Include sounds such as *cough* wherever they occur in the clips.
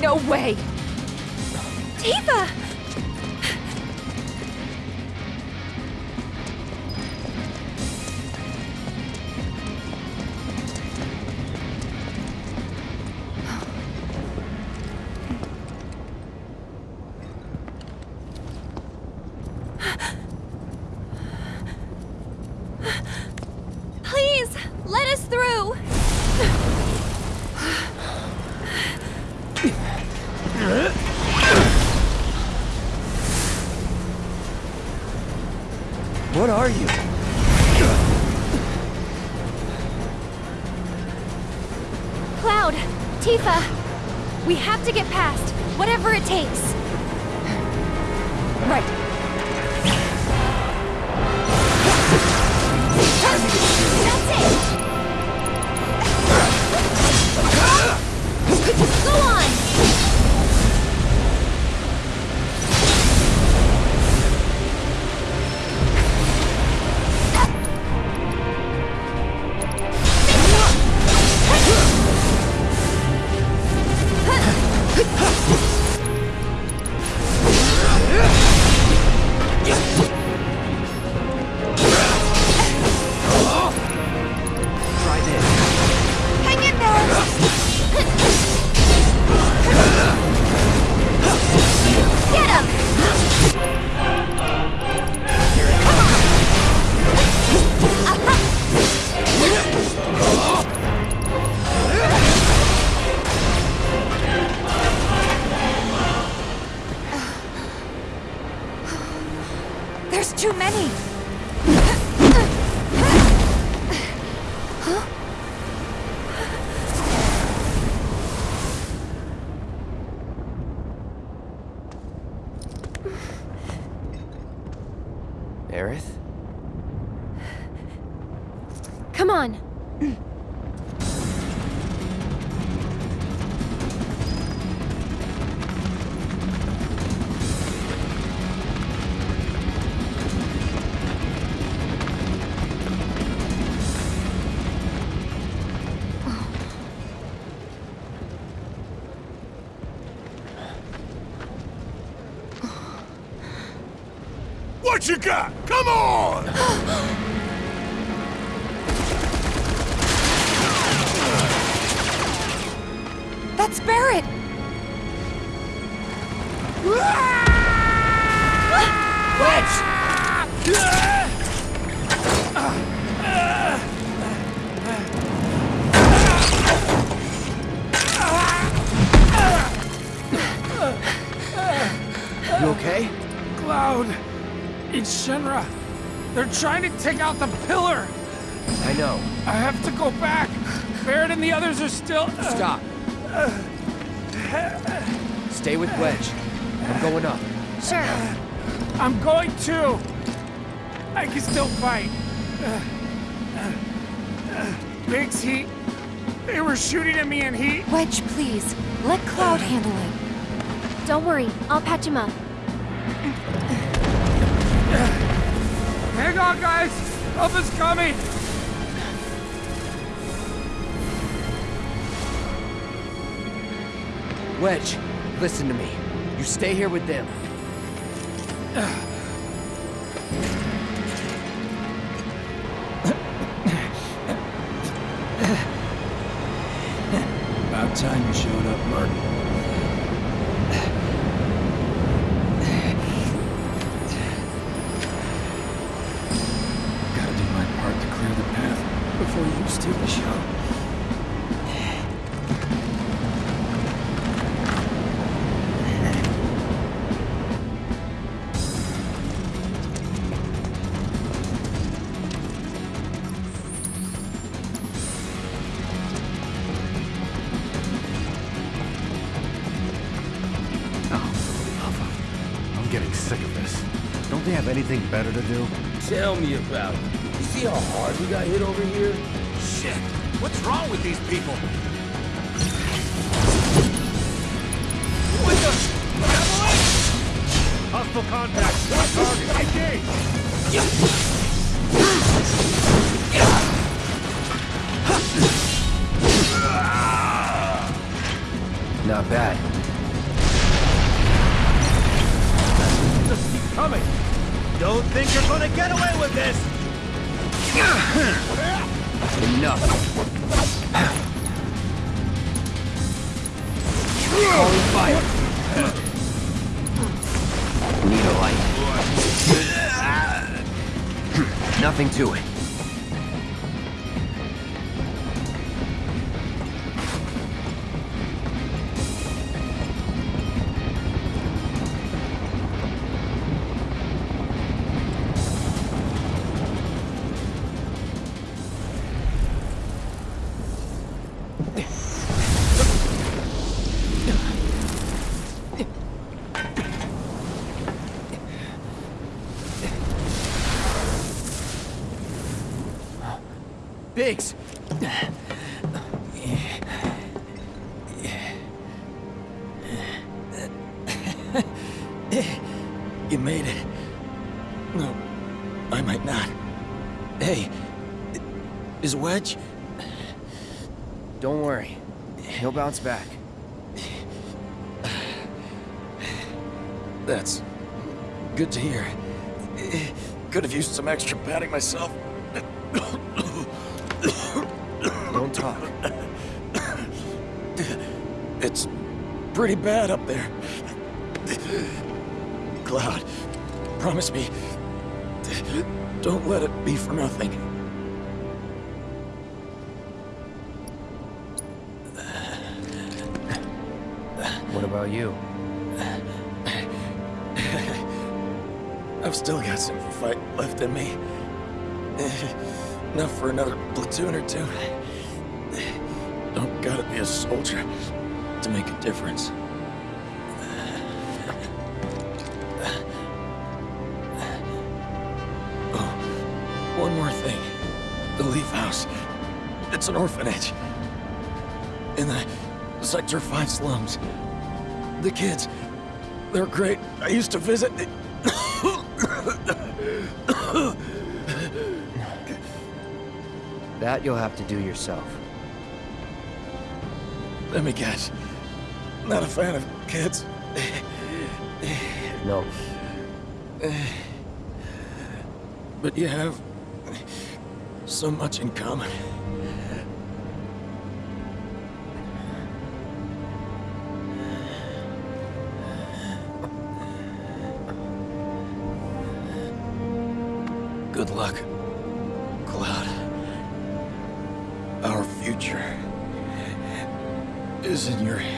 No. Way! Tifa! What you got? Come on! *gasps* That's Barrett! You okay? Cloud! It's Shinra! They're trying to take out the pillar! I know. I have to go back! Barrett and the others are still... Uh, Stop. Stay with Wedge. I'm going up. Sure. I'm going too! I can still fight. Biggs, he... They were shooting at me and he... Wedge, please. Let Cloud handle it. Don't worry, I'll patch him up. Hang on, guys! Help is coming! Wedge, listen to me. You stay here with them. Anything better to do? Tell me about it. You see how hard we got hit over here? Shit! What's wrong with these people? Hostile contact! Target! Engage! Not bad. Think you're gonna get away with this! Enough. Calling fire. Need a light. Nothing to it. Biggs! You made it. No, I might not. Hey, is Wedge? Don't worry. He'll bounce back. That's good to hear. Could have used some extra padding myself. Pretty bad up there. Cloud, promise me, don't let it be for nothing. What about you? I've still got some fight left in me. Enough for another platoon or two. Don't gotta be a soldier make a difference. *laughs* Oh, one more thing. The Leaf House. It's an orphanage. In the Sector 5 slums. The kids, they're great. I used to visit. That you'll have to do yourself. Let me guess. Not a fan of kids. No. But you have so much in common. Good luck, Cloud. Our future is in your hands.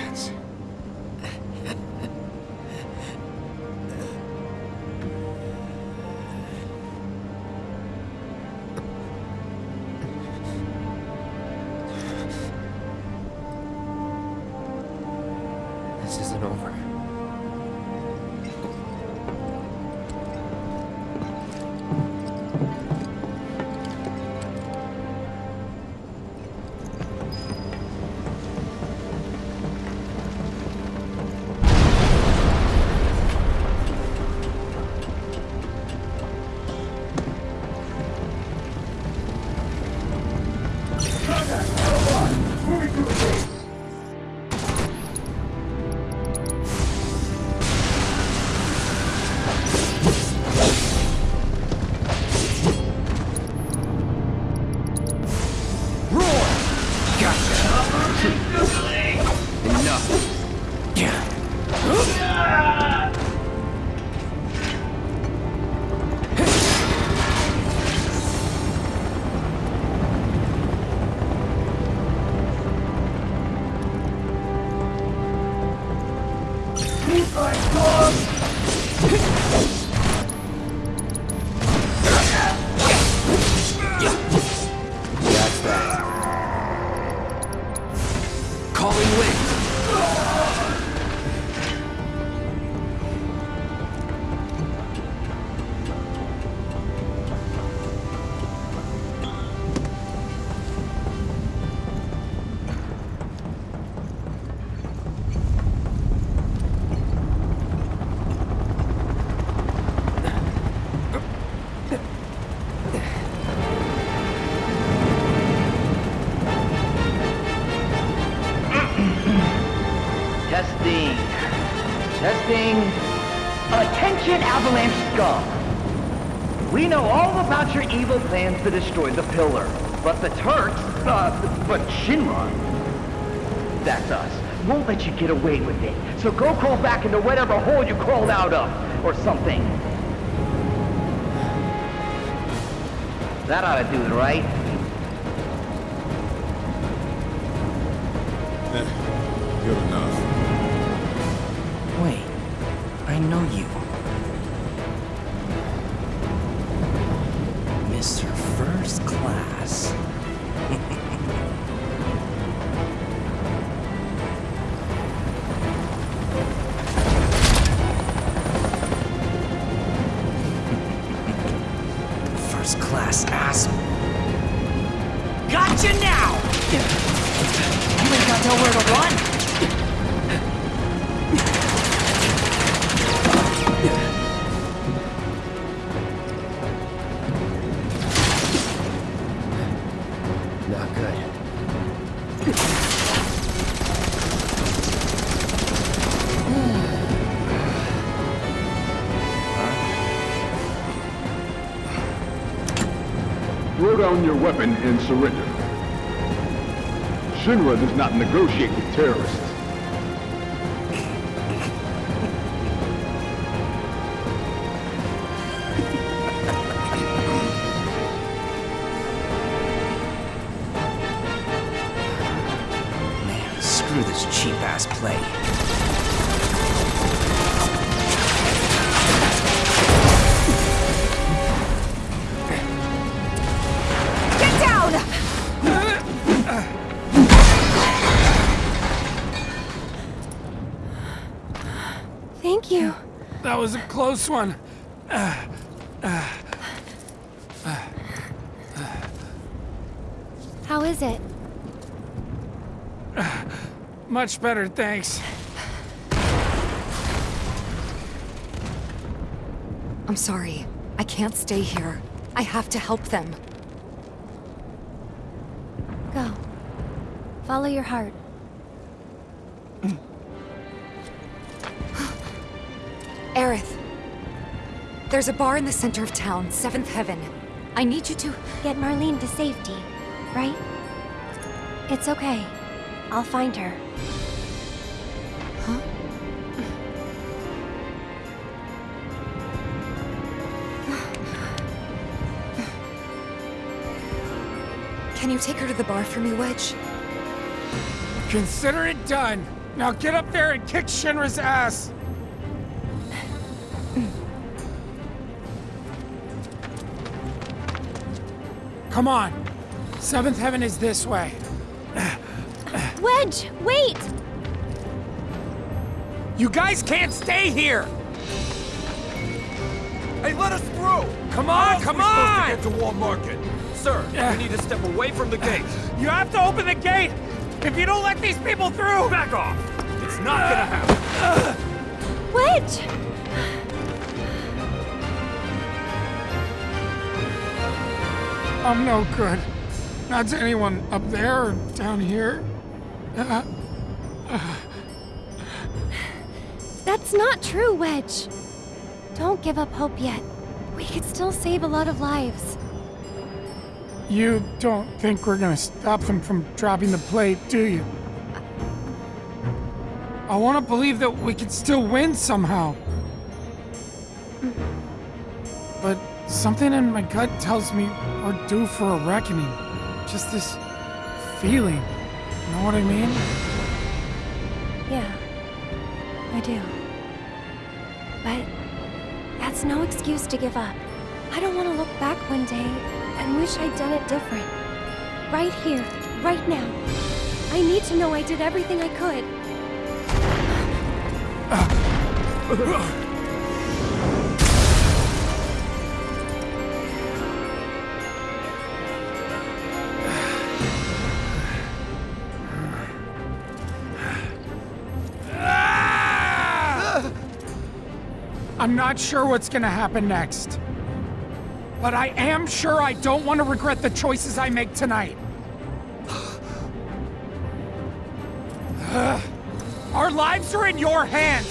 Evil plans to destroy the pillar. But the Turks, uh, but Shinra, that's us, won't let you get away with it. So go crawl back into whatever hole you crawled out of, or something. That ought to do it, right? Good enough. Wait, I know you. First Class. Down your weapon and surrender. Shinra does not negotiate with terrorists. Man, screw this cheap ass play. Was a close one. How is it? Much better, thanks. I'm sorry. I can't stay here. I have to help them. Go. Follow your heart. There's a bar in the center of town, Seventh Heaven. I need you to... Get Marlene to safety, right? It's okay. I'll find her. Huh? Can you take her to the bar for me, Wedge? Consider it done. Now get up there and kick Shinra's ass. Come on. Seventh Heaven is this way. Wedge, wait! You guys can't stay here! Hey, let us through! Come on, come on! Supposed to Get to Wall Market. Sir, Yeah. we need to step away from the gate. You have to open the gate! If you don't let these people through! Back off! It's not gonna happen. Wedge! I'm no good. Not to anyone up there or down here. Uh, That's not true, Wedge. Don't give up hope yet. We could still save a lot of lives. you don't think we're gonna stop them from dropping the plate, do you? I want to believe that we could still win somehow. But something in my gut tells me we're due for a reckoning. Just this feeling. You know what I mean? Yeah, I do. but that's no excuse to give up. I don't want to look back one day and wish I'd done it different. Right here, right now. I need to know I did everything I could. *sighs* *laughs* I'm not sure what's gonna happen next. But I am sure I don't want to regret the choices I make tonight. *sighs* Our lives are in your hands.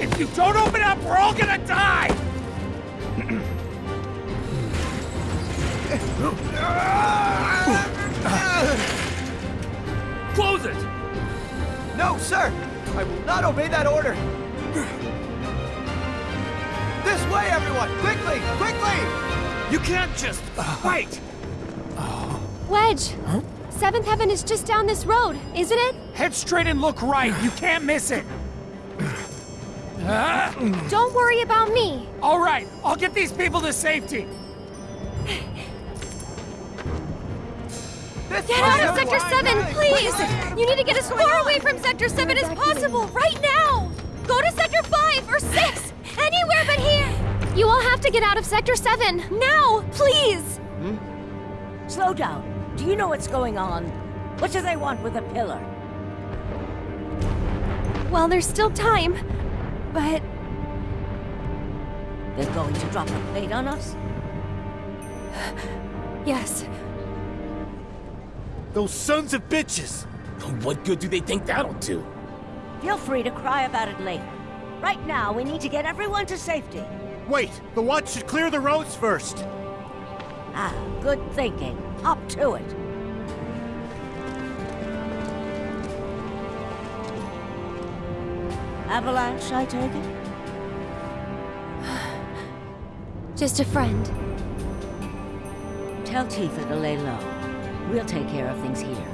If you don't open up, we're all gonna die! Close it! No, sir! I will not obey that order! This way, everyone! Quickly! Quickly! You can't just fight! Wedge! Huh? Seventh Heaven is just down this road, isn't it? Head straight and look right. You can't miss it. Don't worry about me. all right, I'll get these people to safety. This Get out of! Sector 7, please! You need to get as far away from Sector 7 as possible, right now! Go to Sector 5 or 6! Anywhere but here! You all have to get out of Sector 7, now! Please! Hmm? Slow down. Do you know what's going on? What do they want with a pillar? Well, there's still time, but They're going to drop a plate on us? *sighs* yes. Those sons of bitches! What good do they think that'll do? Feel free to cry about it later. Right now, we need to get everyone to safety. Wait, the watch should clear the roads first. Ah, good thinking. Up to it. Avalanche, I take it? *sighs* Just a friend. Tell Tifa to lay low. We'll take care of things here.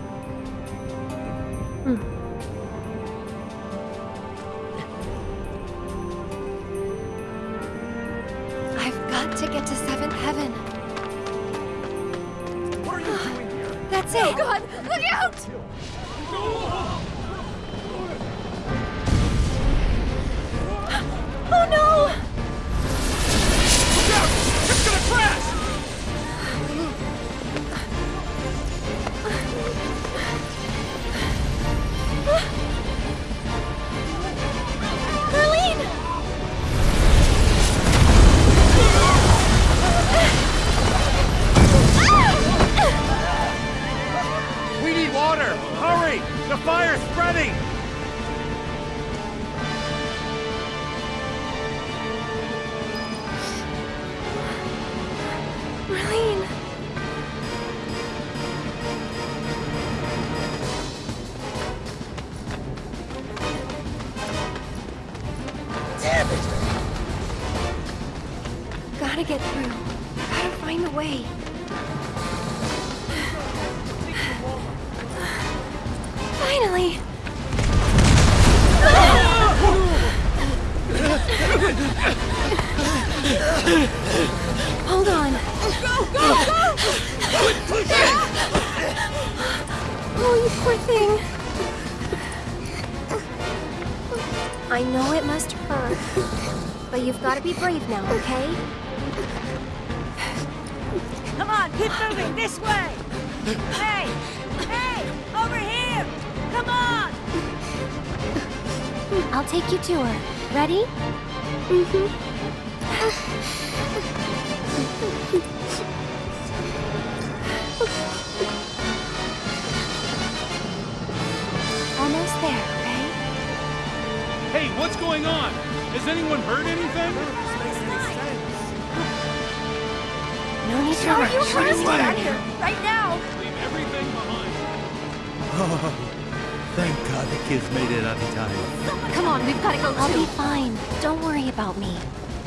I've gotta go I'll too. I'll be fine. Don't worry about me.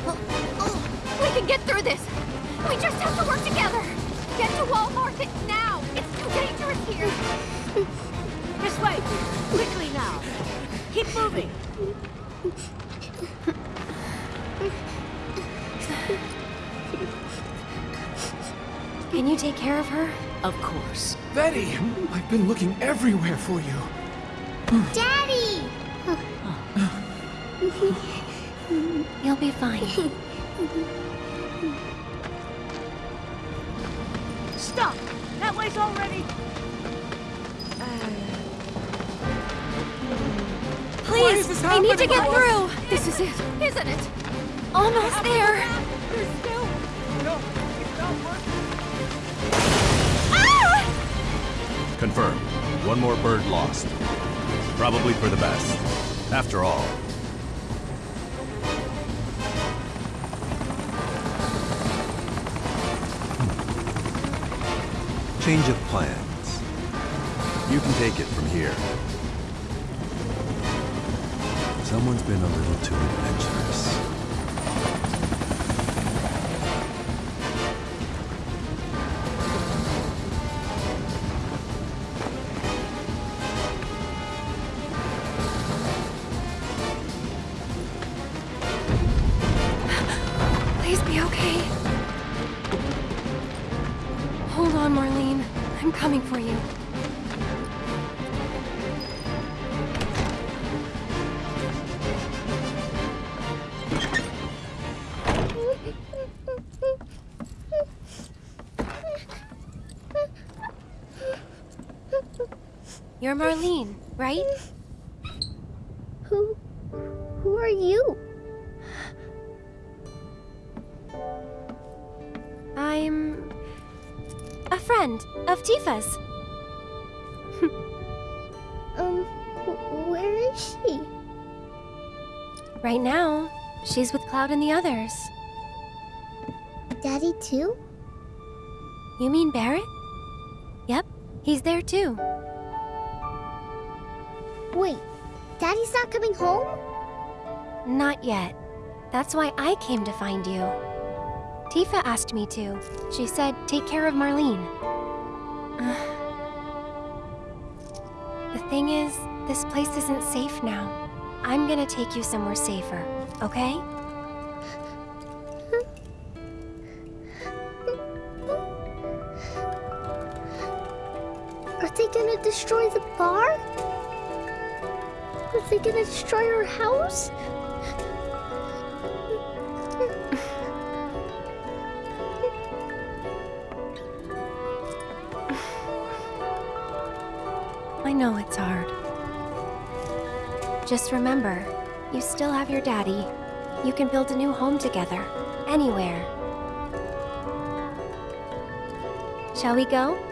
Oh, oh, we can get through this. We just have to work together. Get to Wall Market now. It's too dangerous here. this way. Quickly now. Keep moving. Can you take care of her? Of course. Betty! I've been looking everywhere for you. Daddy! *laughs* You'll be fine. Stop! That way's already... Please, I need to get through. This is it, isn't it? Almost there. Ah! Confirmed. One more bird lost. Probably for the best. After all. Change of plans. You can take it from here. Someone's been a little too adventurous. Coming for you. You're Marlene, right? Cloud and the others. Daddy too? You mean Barrett? Yep, he's there too. Wait, Daddy's not coming home? Not yet. That's why I came to find you. Tifa asked me to. She said, take care of Marlene. *sighs* the thing is, this place isn't safe now. I'm gonna take you somewhere safer, okay? They gonna destroy the bar? Are they gonna destroy our house? I know it's hard. Just remember, you still have your daddy. You can build a new home together, anywhere. Shall we go?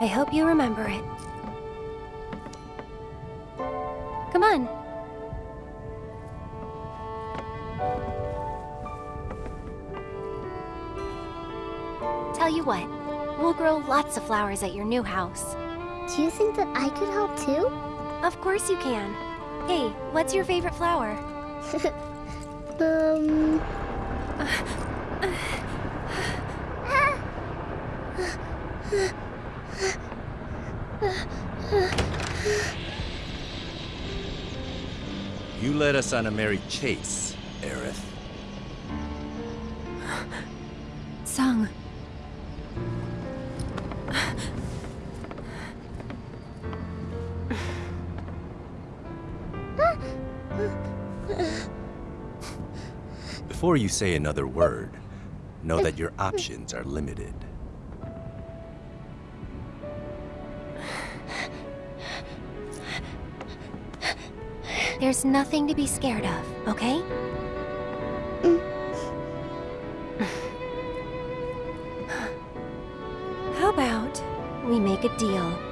I hope you remember it. Come on. Tell you what, we'll grow lots of flowers at your new house. Do you think that I could help too? Of course you can. Hey, what's your favorite flower? *laughs* um. *laughs* *laughs* led us on a merry chase, Aerith. Tseng. Before you say another word, know that your options are limited. There's nothing to be scared of, okay? Mm. How about we make a deal?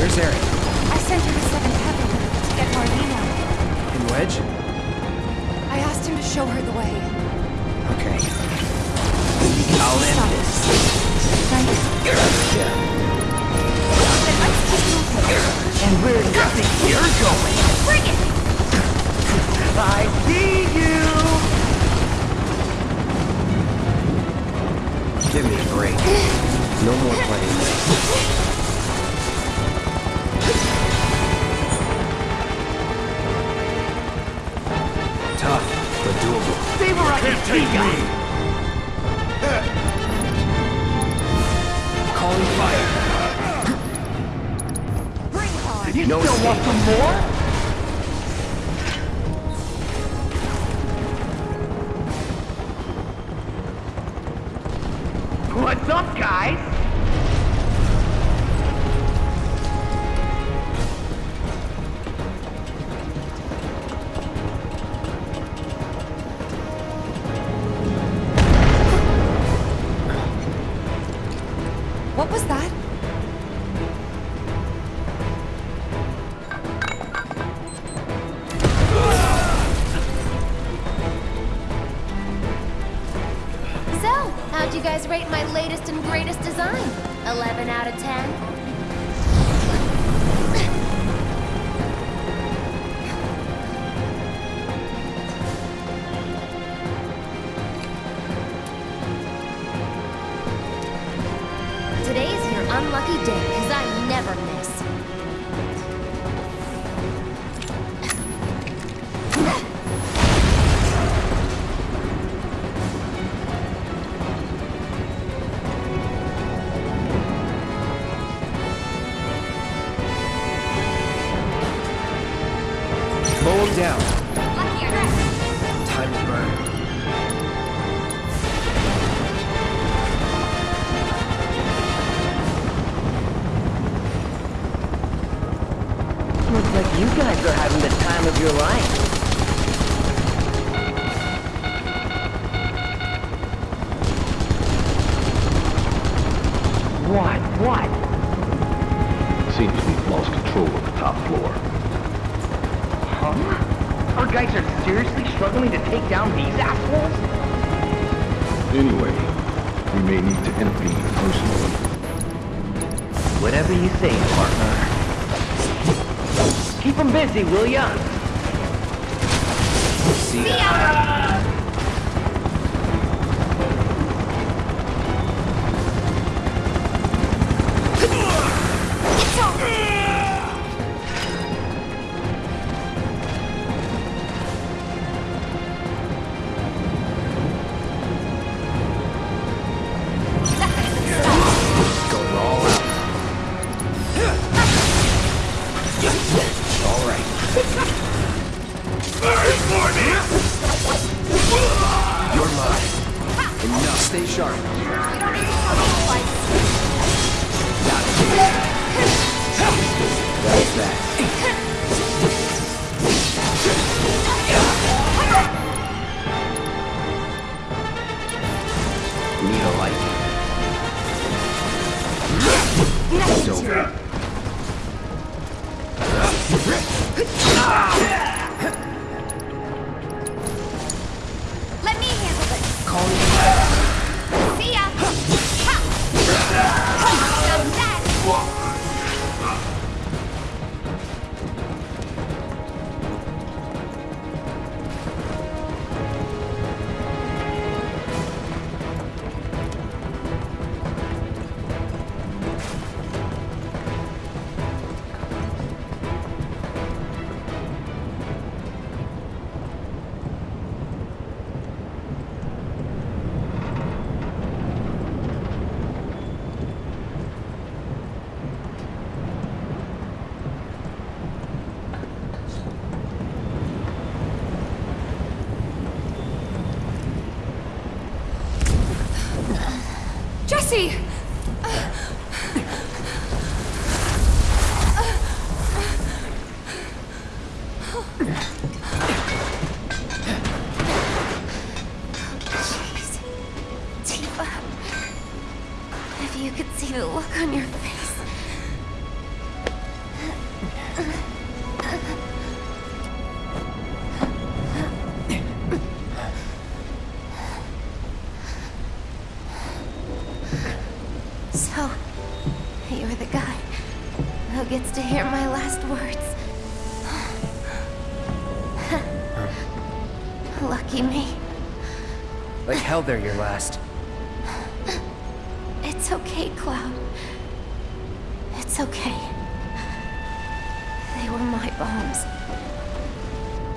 Where's Aerith? I sent her to Seventh Heaven to get Marlena. And Wedge? I asked him to show her the way. Okay. I'll end this. And where do you think you're going? Bring it! I see you! Give me a break. No more playing this. Doable. Vaporize the guy! Calling fire. You No still want some more? You guys rate my latest and greatest design? 11 out of 10? Them will ya? tell they're your last. *sighs* It's okay, Cloud. It's okay. They were my bombs.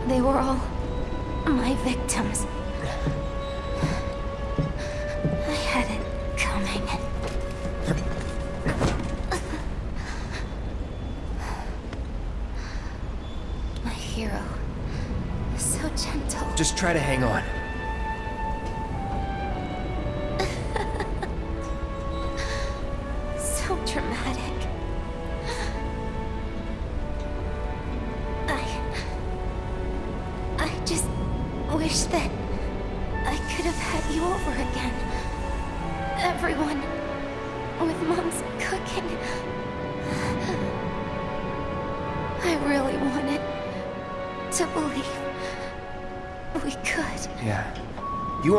They were all my victims. I had it coming. My hero. So gentle. Just try to hang on.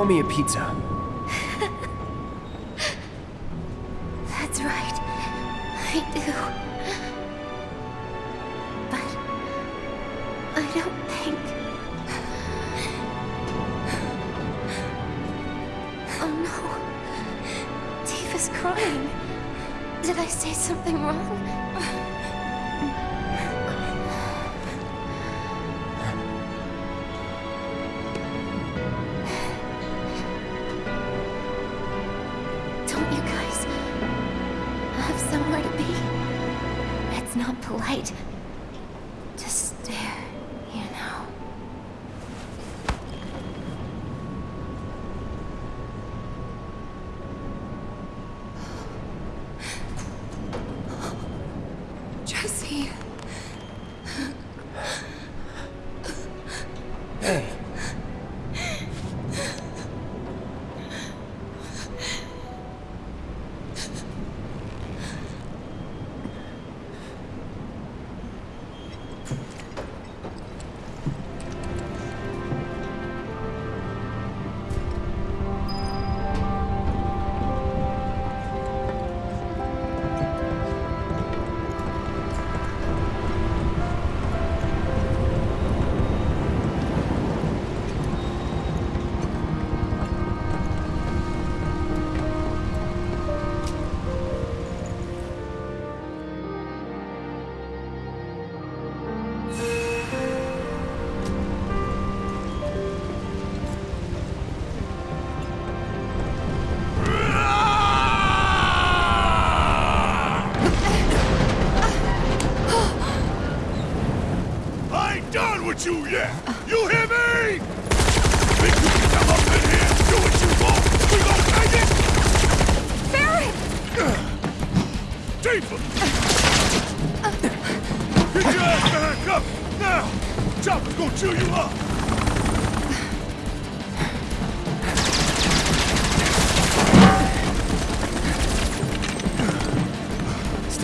me a pizza. Jessie.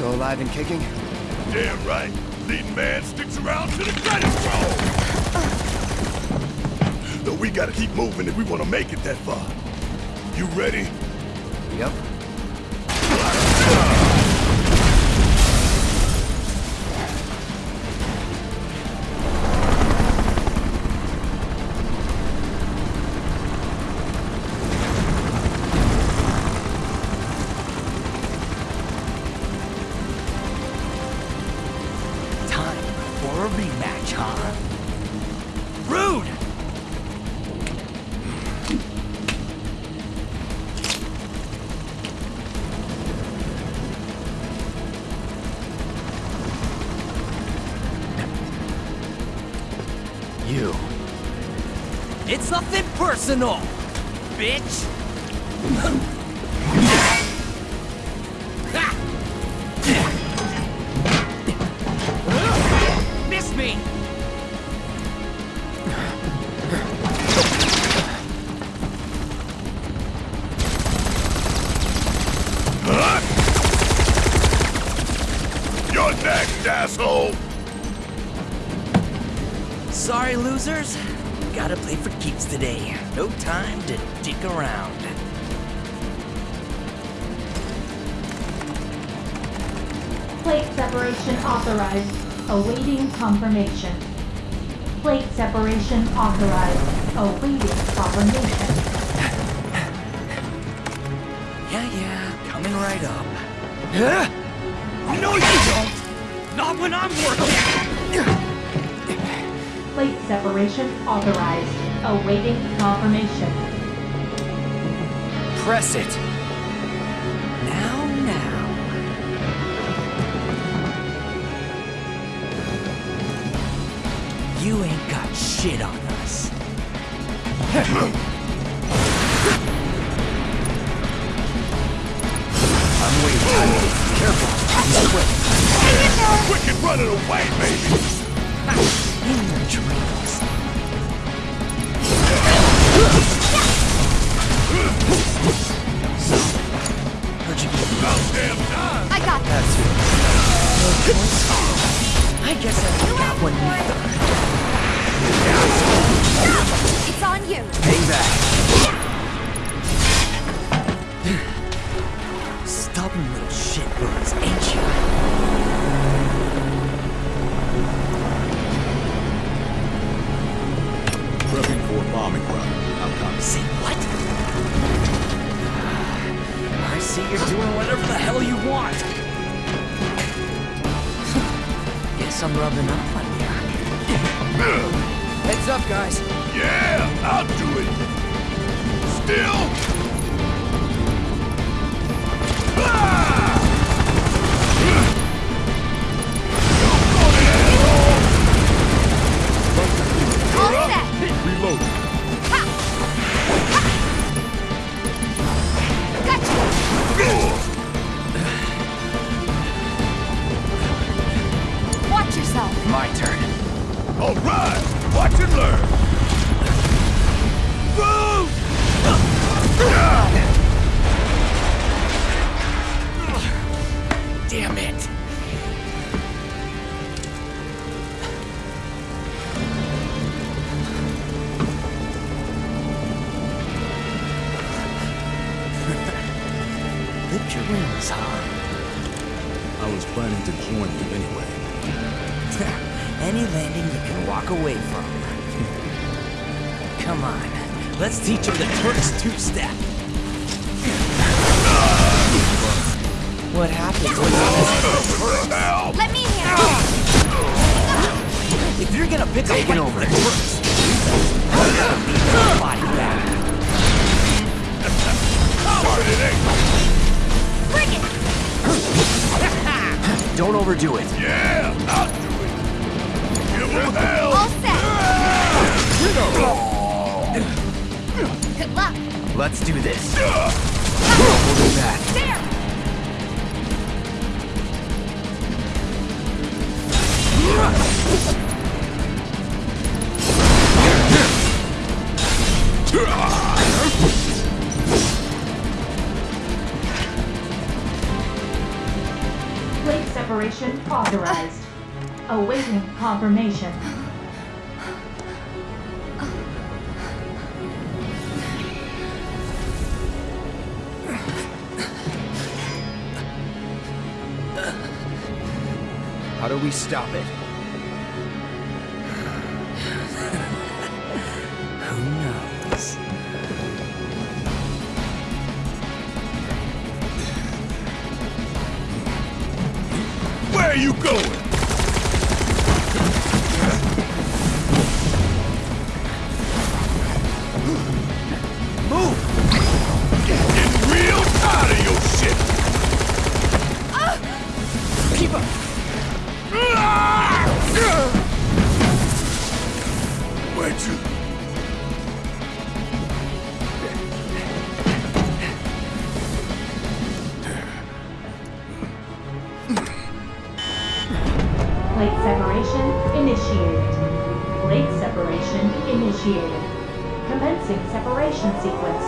Still alive and kicking? Damn right. Leading man sticks around to the credit roll. Though we gotta keep moving if we wanna make it that far. You ready? Yep. Nothing personal, bitch! Plate separation authorized. Awaiting confirmation. Plate separation authorized. Awaiting confirmation. *laughs* Yeah, yeah, coming right up. Huh? No, you don't! Not when I'm working! Plate separation authorized. Awaiting confirmation. Press it! You ain't got shit on us. I'm waiting. Careful. Quick Quick and running away, baby! In your dreams. Heard you About damn time! I got this. I guess I got one either. It's on you. Hang back. Stubborn little shitbirds, ain't you? Prepping for a bombing run. I'm coming. Say what? I see you're doing whatever the hell you want. Guess I'm rubbing off on you. Up, guys. Yeah, I'll do it! Still! Ah! Don't overdo it. Yeah, I'll do it. Give him hell! All set. Good luck. Let's do this. Holding back. There. separation authorized. Awaiting confirmation. How do we stop it? Where'd you? Plate separation initiated. Plate separation initiated. Commencing separation sequence.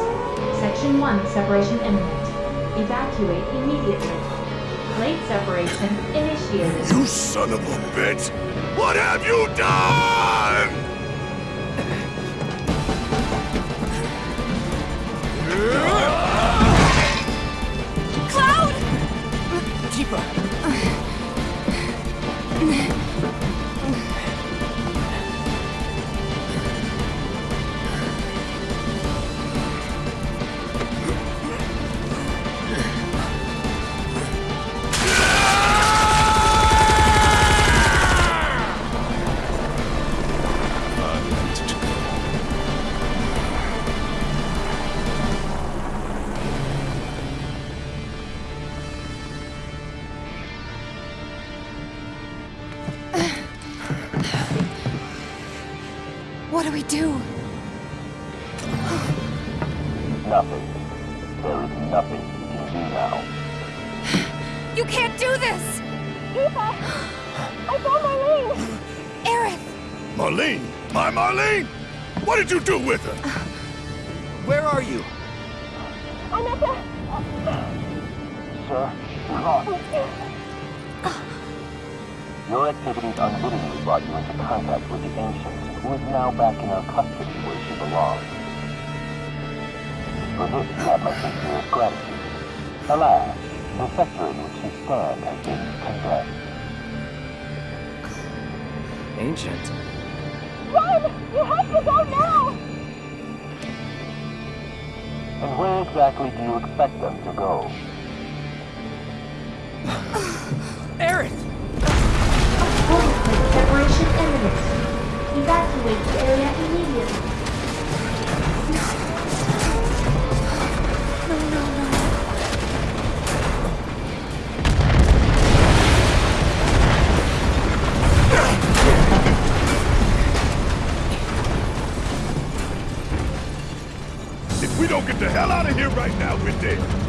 Section 1 separation imminent. Evacuate immediately. Plate separation initiated. You son of a bitch! What have you done? Cloud! Tifa! Marlene? My Marlene? What did you do with her? Where are you? I'm at the... Sir, you're lost. Your activities unwittingly brought you into contact with the Ancients, who is now back in our custody where she belongs. For this, you have my sincerest gratitude. Alas, the sector in which you stand has been condemned. Ancient. Run! You have to go now! And where exactly do you expect them to go? Aerith! Portal plate separation imminent. Evacuate the area immediately. Dead.